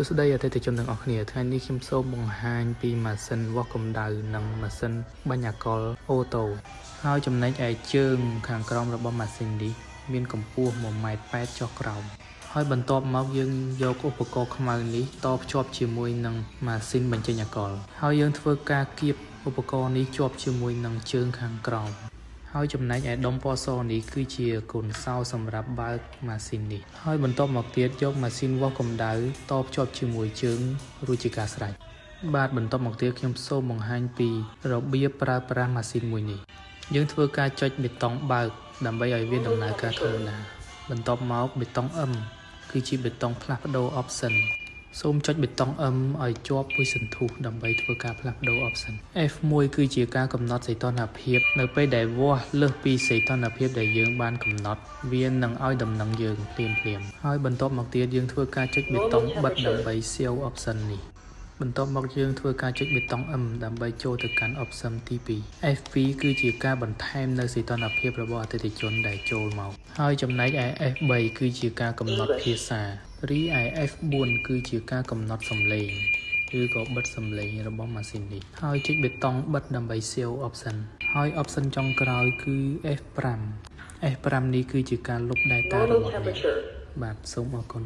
សួស្តីអតិថិជនទាំងអស់គ្នាថ្ងៃនេះខ្ញុំសូមបង្ហាញពីម៉ាស៊ីនវាស់កម្ដៅនិងម៉ាស៊ីនបាញ់អាកុលអូតូហើយចំណែកឯជើងខាងក្រោមរបស់ម៉ាស៊ីននេះមានកម្ពស់1.8ម៉ែត្រចុះក្រោមហើយបន្ទាប់មកយើងយកឧបករណ៍ខ្មៅនេះតភ្ជាប់ជាមួយនឹងម៉ាស៊ីនបញ្ចេញអាកុលហើយយើងធ្វើការគៀបឧបករណ៍នេះជាប់ជាមួយនឹងជើងខាងក្រោម ហើយចំណែកឯដុំពណ៌សនេះគឺជាកូនសោសម្រាប់បើកម៉ាស៊ីននេះហើយបន្ទាប់មកទៀតយកម៉ាស៊ីនវាស់កម្ដៅតភ្ជាប់ជាមួយជើងរួចជាការស្រេចបាទបន្ទាប់មកទៀតខ្ញុំសូមបង្ហាញពីរបៀបប្រើប្រាស់ម៉ាស៊ីនមួយនេះយើងធ្វើការចុចប៊ីតុងបើក ដើម្បីឲ្យវាដំណើរការធម្មតាបន្ទាប់មកប៊ីតុង M គឺជាប៊ីតុងផ្លាស់ប្ដូរ option សូមចុចប៊ីតុង M ឲ្យជាប់មួយសន្ទុះដើម្បីធ្វើការផ្លាស់ប្ដូរ option F1 គឺជាការកំណត់សីតុណ្ហភាព នៅពេលដែលវាស់លើសពីសីតុណ្ហភាពដែលយើងបានកំណត់វានឹងឲ្យដំណឹងយើងភ្លាមភ្លាមហើយបន្ទាប់មកទៀតយើងធ្វើការចុចប៊ីតុងបិទដើម្បី save option នេះ បន្ទាប់មកយើងធ្វើការចុចប៊ីតុង M ដើម្បីចូលទៅកាន់ option ទី2 F2 គឺជាការបន្ថែមនៅសីតុណ្ហភាពរបស់អតិថិជនដែលចូលមកហើយចំណែកឯ F3 គឺជាការកំណត់ភាសារីឯ F4 គឺជាការកំណត់សំឡេងឬក៏បិទសំឡេងរបស់ម៉ាស៊ីននេះហើយចុចប៊ីតុងបិទដើម្បី save option ហើយ option ចុងក្រោយគឺ F5 F5 នេះគឺជាការលុប data របស់អ្នកបាទសូមអរគុណ